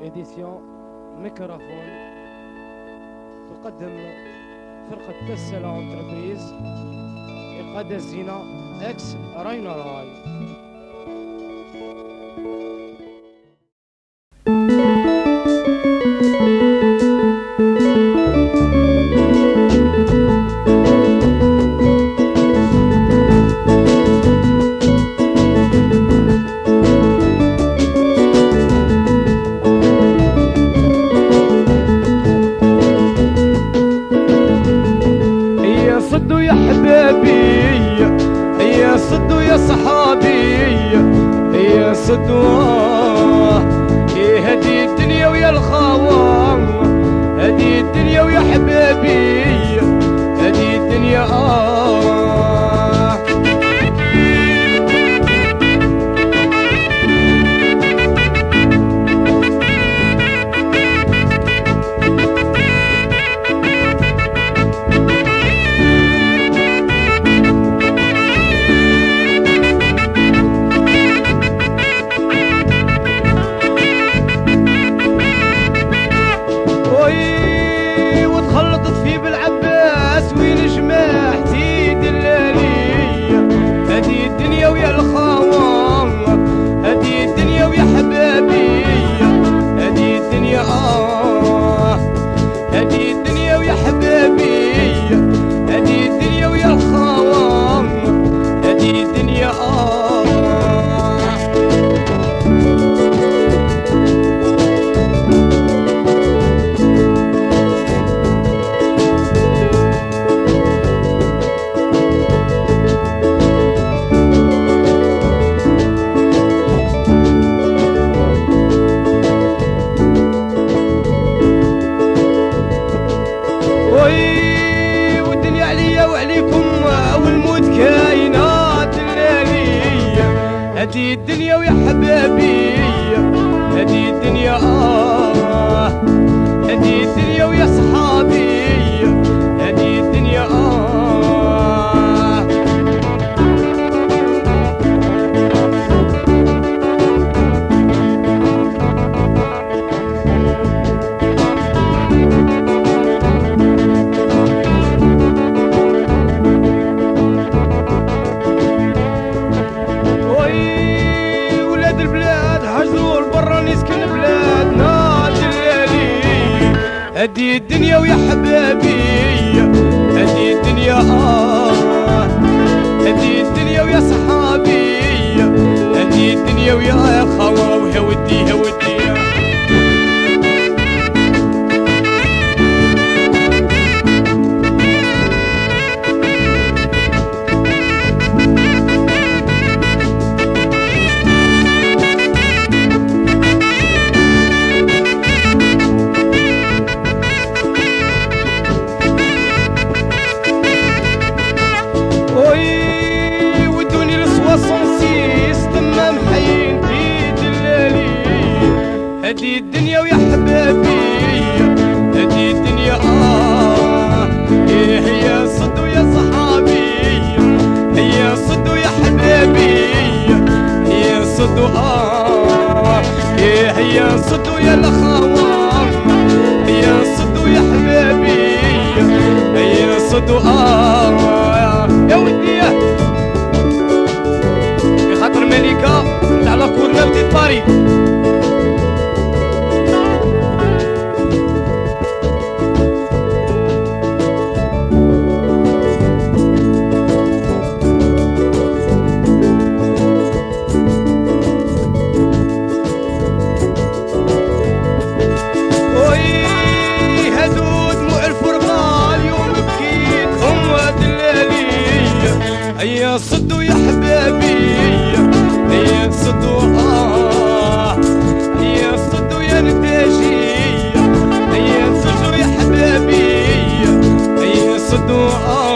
إديسيون ميكروفون تقدم فرقة تسلا أنتربريز إقادة الزينة إكس راينا راي يا صدوا إيه هدي الدنيا ويا الخوان هدي الدنيا ويا حبابي الدنيا ويا حبابي هدي الدنيا آه هدي الدنيا ويا صحابي. هدي الدنيا ويا حبابي هدي الدنيا آه هدي الدنيا ويا صحابي هدي الدنيا ويا خوا ويا ودي ودي يا صد ويا الأخوان يا صد ويا حبابي يا صد آه يا. ودي بخاطر ملكة على كورنا بديت باري هيا صدوا يا حبابي آه يا يا حبابي صدوا آه.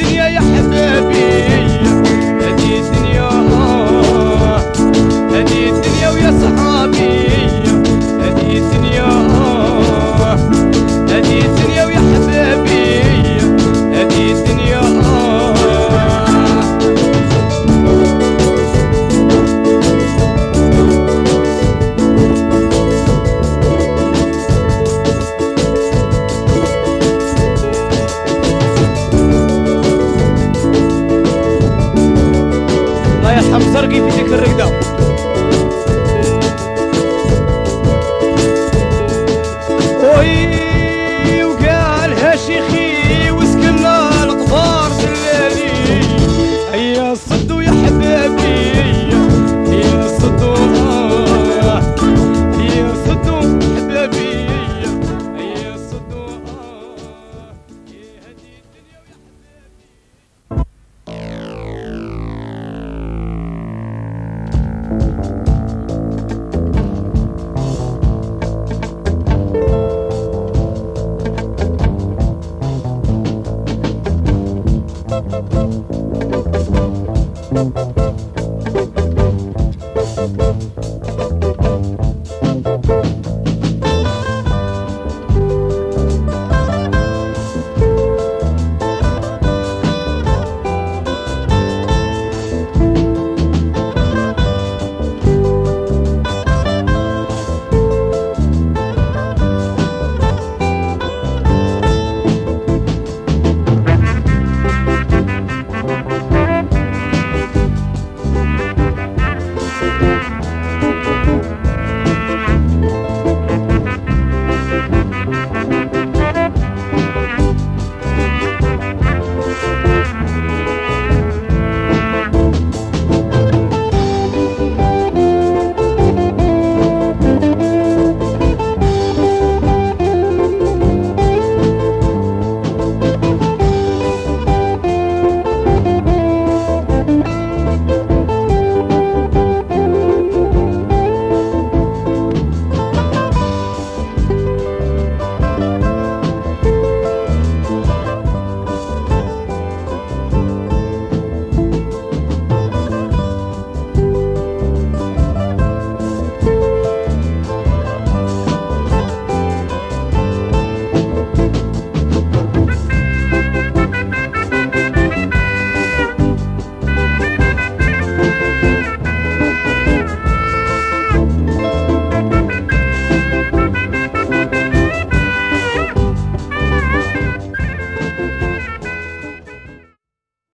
الدنيا يا حبابي هديتني هديتني ما يفهم سرقي في ذكر الرقدة